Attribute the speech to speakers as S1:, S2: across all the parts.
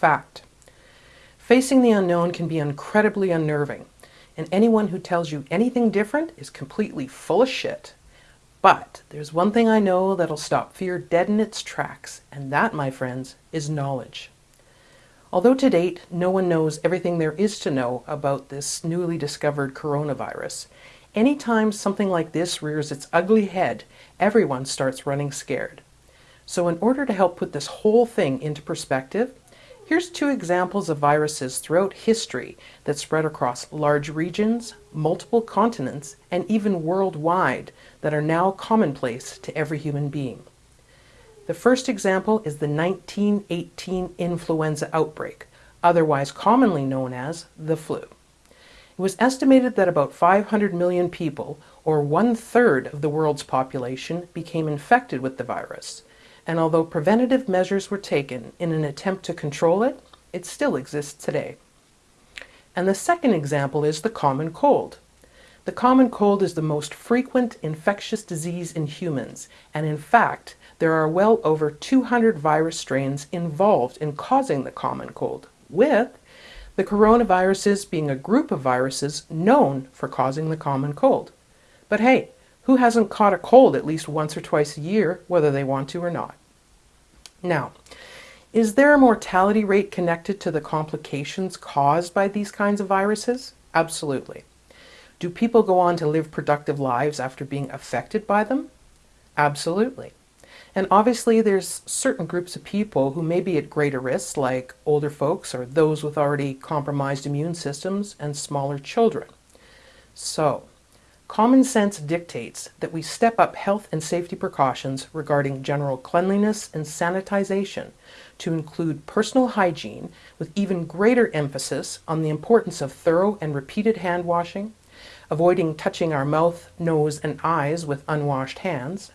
S1: Fact. Facing the unknown can be incredibly unnerving, and anyone who tells you anything different is completely full of shit. But there's one thing I know that'll stop fear dead in its tracks, and that, my friends, is knowledge. Although to date no one knows everything there is to know about this newly discovered coronavirus, anytime something like this rears its ugly head, everyone starts running scared. So in order to help put this whole thing into perspective, here's two examples of viruses throughout history that spread across large regions, multiple continents, and even worldwide that are now commonplace to every human being. The first example is the 1918 influenza outbreak, otherwise commonly known as the flu. It was estimated that about 500 million people, or one-third of the world's population, became infected with the virus. And although preventative measures were taken in an attempt to control it, it still exists today. And the second example is the common cold. The common cold is the most frequent infectious disease in humans, and in fact, there are well over 200 virus strains involved in causing the common cold, with the coronaviruses being a group of viruses known for causing the common cold. But hey, who hasn't caught a cold at least once or twice a year, whether they want to or not? Now, is there a mortality rate connected to the complications caused by these kinds of viruses? Absolutely. Do people go on to live productive lives after being affected by them? Absolutely. And obviously there's certain groups of people who may be at greater risk, like older folks or those with already compromised immune systems and smaller children. So, common sense dictates that we step up health and safety precautions regarding general cleanliness and sanitization to include personal hygiene with even greater emphasis on the importance of thorough and repeated hand washing, avoiding touching our mouth, nose, and eyes with unwashed hands,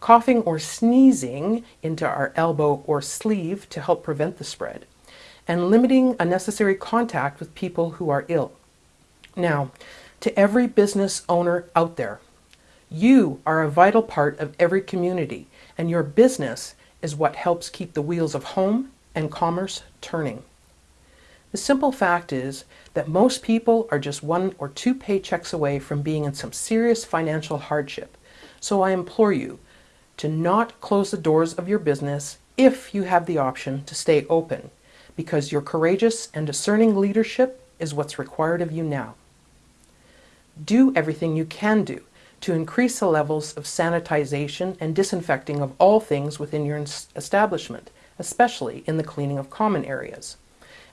S1: coughing or sneezing into our elbow or sleeve to help prevent the spread, and limiting unnecessary contact with people who are ill. Now, to every business owner out there, you are a vital part of every community, and your business is what helps keep the wheels of home and commerce turning. The simple fact is that most people are just one or two paychecks away from being in some serious financial hardship. So I implore you to not close the doors of your business if you have the option to stay open, because your courageous and discerning leadership is what's required of you now. Do everything you can do to increase the levels of sanitization and disinfecting of all things within your establishment, especially in the cleaning of common areas.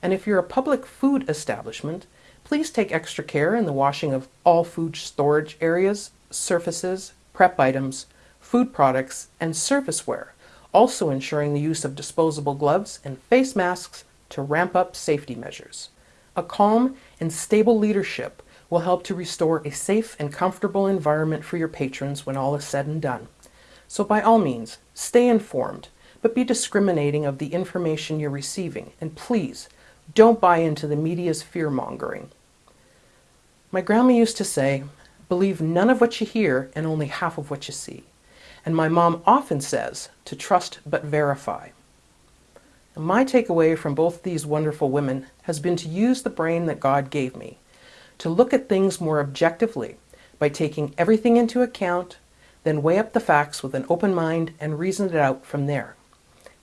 S1: And if you're a public food establishment, please take extra care in the washing of all food storage areas, surfaces, prep items, food products, and serviceware, also ensuring the use of disposable gloves and face masks to ramp up safety measures. A calm and stable leadership will help to restore a safe and comfortable environment for your patrons when all is said and done. So by all means, stay informed, but be discriminating of the information you're receiving, and please, don't buy into the media's fear-mongering. My grandma used to say, believe none of what you hear and only half of what you see. And my mom often says to trust but verify. And my takeaway from both these wonderful women has been to use the brain that God gave me, to look at things more objectively by taking everything into account, then weigh up the facts with an open mind and reason it out from there.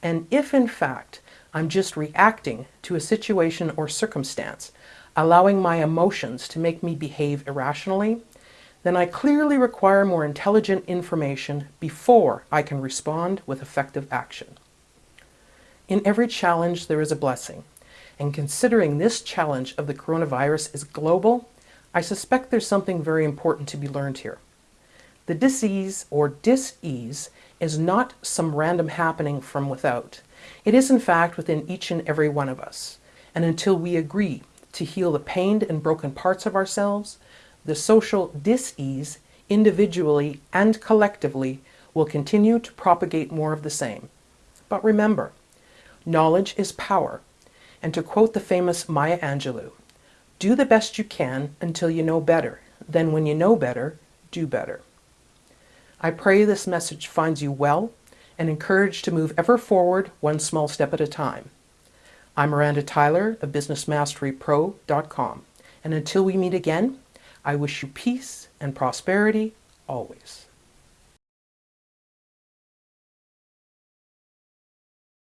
S1: And if in fact I'm just reacting to a situation or circumstance, allowing my emotions to make me behave irrationally, then I clearly require more intelligent information before I can respond with effective action. In every challenge, there is a blessing. And considering this challenge of the coronavirus is global, I suspect there's something very important to be learned here. The disease or dis-ease is not some random happening from without. It is in fact within each and every one of us. And until we agree to heal the pained and broken parts of ourselves, the social dis-ease, individually and collectively, will continue to propagate more of the same. But remember, knowledge is power. And to quote the famous Maya Angelou, do the best you can until you know better. Then when you know better, do better. I pray this message finds you well and encouraged to move ever forward one small step at a time. I'm Miranda Tyler of BusinessMasteryPro.com. And until we meet again, I wish you peace and prosperity always.